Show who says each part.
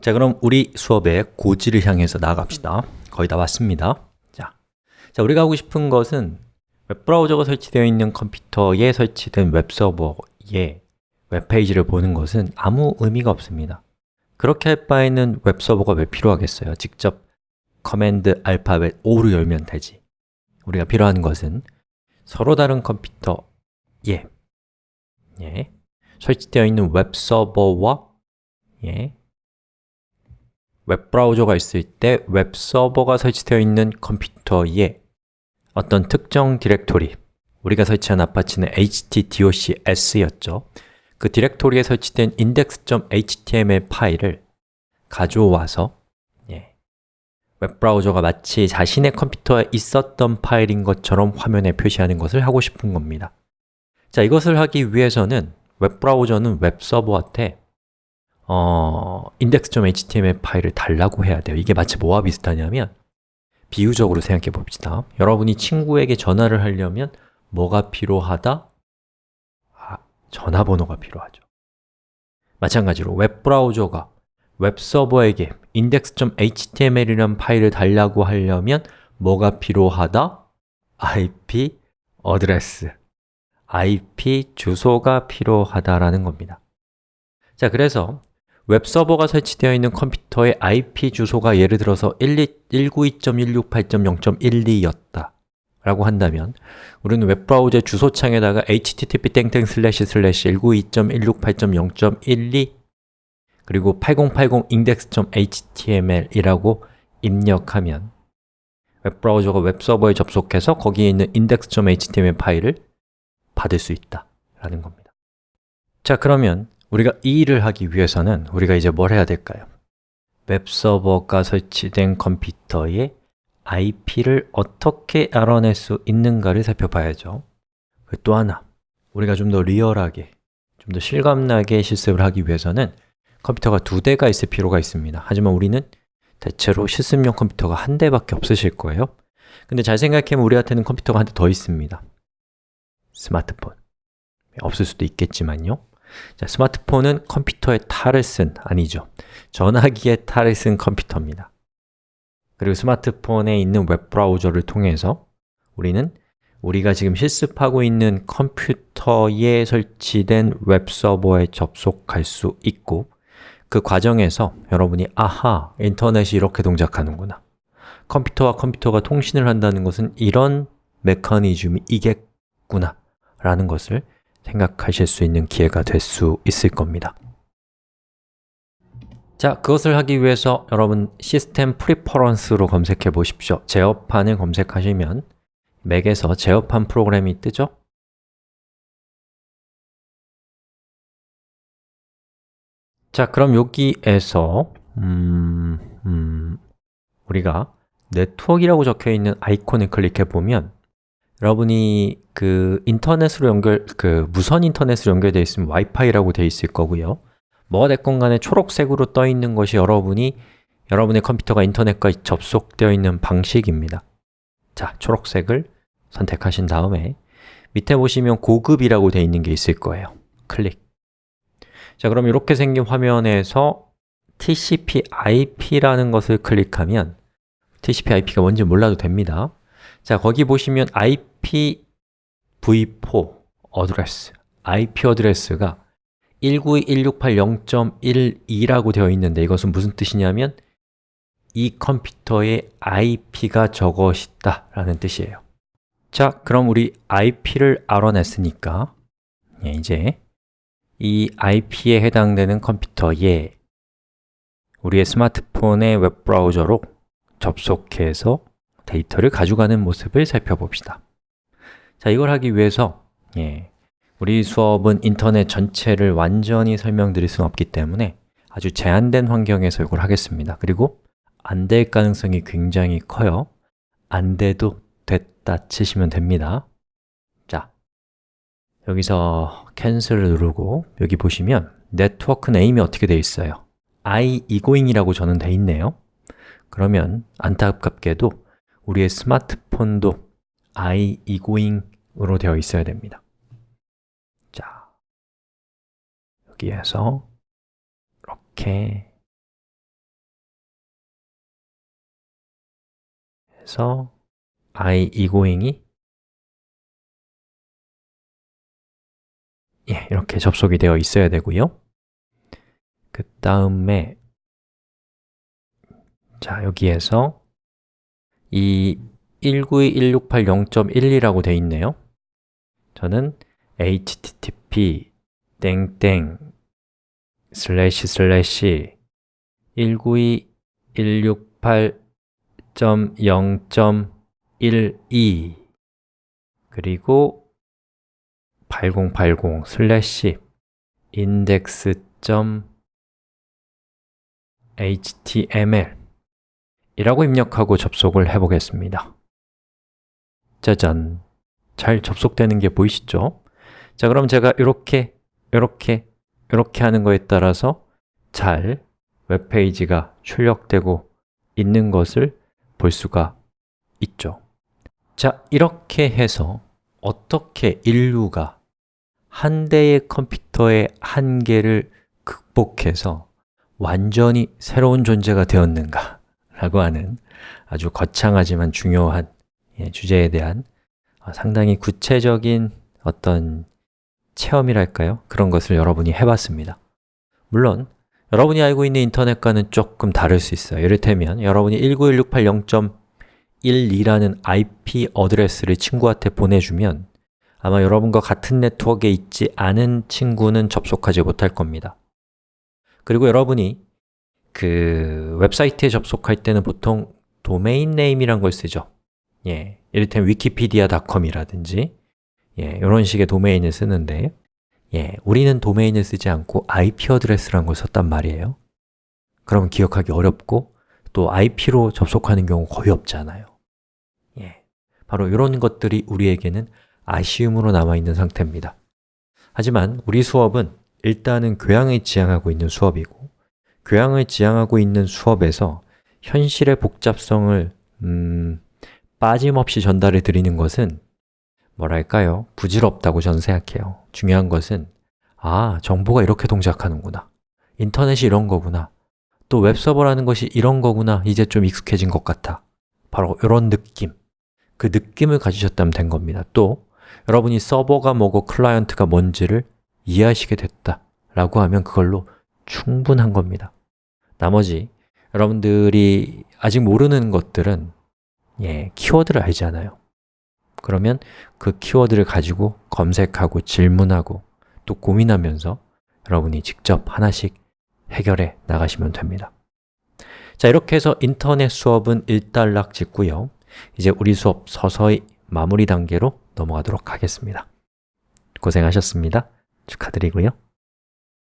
Speaker 1: 자, 그럼 우리 수업의 고지를 향해서 나아갑시다. 거의 다 왔습니다. 자, 자, 우리가 하고 싶은 것은 웹브라우저가 설치되어 있는 컴퓨터에 설치된 웹서버의 웹페이지를 보는 것은 아무 의미가 없습니다. 그렇게 할 바에는 웹서버가 왜 필요하겠어요? 직접 command 알파벳 O로 열면 되지. 우리가 필요한 것은 서로 다른 컴퓨터에 예, 설치되어 있는 웹서버와 예, 웹브라우저가 있을 때 웹서버가 설치되어 있는 컴퓨터에 어떤 특정 디렉토리 우리가 설치한 Apache는 htdocs였죠. 그 디렉토리에 설치된 index.html 파일을 가져와서 예, 웹브라우저가 마치 자신의 컴퓨터에 있었던 파일인 것처럼 화면에 표시하는 것을 하고 싶은 겁니다. 자, 이것을 하기 위해서는 웹브라우저는 웹서버한테 어, index.html 파일을 달라고 해야 돼요. 이게 마치 뭐와 비슷하냐면 비유적으로 생각해 봅시다. 여러분이 친구에게 전화를 하려면 뭐가 필요하다? 아, 전화번호가 필요하죠. 마찬가지로 웹브라우저가 웹서버에게 index.html이라는 파일을 달라고 하려면 뭐가 필요하다? IP address. IP 주소가 필요하다라는 겁니다. 자, 그래서 웹서버가 설치되어 있는 컴퓨터의 IP 주소가 예를 들어서 192.168.0.12였다 라고 한다면 우리는 웹브라우저 주소창에다가 http 땡땡192.168.0.12 그리고 8080 index.html이라고 입력하면 웹브라우저가 웹서버에 접속해서 거기에 있는 index.html 파일을 받을 수 있다 라는 겁니다. 자, 그러면 우리가 이 일을 하기 위해서는 우리가 이제 뭘 해야 될까요? 웹서버가 설치된 컴퓨터에 IP를 어떻게 알아낼 수 있는가를 살펴봐야죠. 그또 하나, 우리가 좀 더 리얼하게, 좀 더 실감나게 실습을 하기 위해서는 컴퓨터가 두 대가 있을 필요가 있습니다. 하지만 우리는 대체로 실습용 컴퓨터가 한 대밖에 없으실 거예요. 근데 잘 생각해보면 우리한테는 컴퓨터가 한 대 더 있습니다. 스마트폰. 없을 수도 있겠지만요 자, 스마트폰은 컴퓨터의 탈을 쓴, 아니죠. 전화기의 탈을 쓴 컴퓨터입니다. 그리고 스마트폰에 있는 웹브라우저를 통해서 우리는 우리가 지금 실습하고 있는 컴퓨터에 설치된 웹서버에 접속할 수 있고 그 과정에서 여러분이 아하, 인터넷이 이렇게 동작하는구나. 컴퓨터와 컴퓨터가 통신을 한다는 것은 이런 메커니즘이 이겠구나 라는 것을 생각하실 수 있는 기회가 될 수 있을 겁니다 자, 그것을 하기 위해서 여러분 System Preferences로 검색해 보십시오 제어판을 검색하시면 Mac에서 제어판 프로그램이 뜨죠? 자, 그럼 여기에서 음, 음, 우리가 네트워크라고 적혀 있는 아이콘을 클릭해 보면 여러분이 그 인터넷으로 연결, 그 무선 인터넷으로 연결되어 있으면 와이파이라고 되어 있을 거고요. 뭐가 됐건 간에 초록색으로 떠 있는 것이 여러분이 여러분의 컴퓨터가 인터넷과 접속되어 있는 방식입니다. 자, 초록색을 선택하신 다음에 밑에 보시면 고급이라고 되어 있는 게 있을 거예요. 클릭. 자, 그럼 이렇게 생긴 화면에서 TCP/IP라는 것을 클릭하면 TCP/IP가 뭔지 몰라도 됩니다 자, 거기 보시면 IPv4 어드레스, IP 어드레스가 192.168.0.12라고 되어 있는데 이것은 무슨 뜻이냐면 이 컴퓨터의 IP가 저것이다 라는 뜻이에요. 자, 그럼 우리 IP를 알아냈으니까 예, 이제 이 IP에 해당되는 컴퓨터에 우리의 스마트폰의 웹브라우저로 접속해서 데이터를 가져가는 모습을 살펴봅시다. 자, 이걸 하기 위해서 예, 우리 수업은 인터넷 전체를 완전히 설명드릴 수는 없기 때문에 아주 제한된 환경에서 이걸 하겠습니다. 그리고 안 될 가능성이 굉장히 커요. 안 돼도 됐다 치시면 됩니다. 자, 여기서 cancel을 누르고 여기 보시면 network name이 어떻게 되어 있어요? iEgoing이라고 저는 되어 있네요. 그러면 안타깝게도 우리의 스마트폰도 iEgoing으로 되어 있어야 됩니다. 자, 여기에서 이렇게 해서 I egoing이 예, 이렇게 접속이 되어 있어야 되고요. 그 다음에 자, 여기에서 이 192.168.0.12라고 되어 있네요. 저는 http 땡땡 슬래시 슬래시 192.168.0.12 그리고 8080 슬래시 index.html 이라고 입력하고 접속을 해보겠습니다 짜잔! 잘 접속되는 게 보이시죠? 자, 그럼 제가 이렇게, 이렇게, 이렇게 하는 거에 따라서 잘 웹페이지가 출력되고 있는 것을 볼 수가 있죠 자, 이렇게 해서 어떻게 인류가 한 대의 컴퓨터의 한계를 극복해서 완전히 새로운 존재가 되었는가 라고 하는 아주 거창하지만 중요한 예, 주제에 대한 어, 상당히 구체적인 어떤 체험이랄까요? 그런 것을 여러분이 해봤습니다. 물론 여러분이 알고 있는 인터넷과는 조금 다를 수 있어요. 이를테면 여러분이 19168.0.12라는 IP 어드레스를 친구한테 보내주면 아마 여러분과 같은 네트워크에 있지 않은 친구는 접속하지 못할 겁니다. 그리고 여러분이 그 웹사이트에 접속할 때는 보통 domain name이란 걸 쓰죠. 예, 이를테면 wikipedia.com이라든지 예, 이런 식의 도메인을 쓰는데 예, 우리는 도메인을 쓰지 않고 IP address라는 걸 썼단 말이에요. 그러면 기억하기 어렵고 또 IP로 접속하는 경우 거의 없잖아요. 예, 바로 이런 것들이 우리에게는 아쉬움으로 남아있는 상태입니다. 하지만 우리 수업은 일단은 교양을 지향하고 있는 수업이고 교양을 지향하고 있는 수업에서 현실의 복잡성을 음, 빠짐없이 전달해 드리는 것은 뭐랄까요? 부질없다고 저는 생각해요. 중요한 것은 아, 정보가 이렇게 동작하는구나. 인터넷이 이런 거구나. 또 웹서버라는 것이 이런 거구나. 이제 좀 익숙해진 것 같아. 바로 이런 느낌. 그 느낌을 가지셨다면 된 겁니다. 또 여러분이 서버가 뭐고 클라이언트가 뭔지를 이해하시게 됐다 라고 하면 그걸로 충분한 겁니다. 나머지 여러분들이 아직 모르는 것들은 예, 키워드를 알잖아요. 그러면 그 키워드를 가지고 검색하고 질문하고 또 고민하면서 여러분이 직접 하나씩 해결해 나가시면 됩니다. 자, 이렇게 해서 인터넷 수업은 일단락 짓고요. 이제 우리 수업 서서히 마무리 단계로 넘어가도록 하겠습니다. 고생하셨습니다. 축하드리고요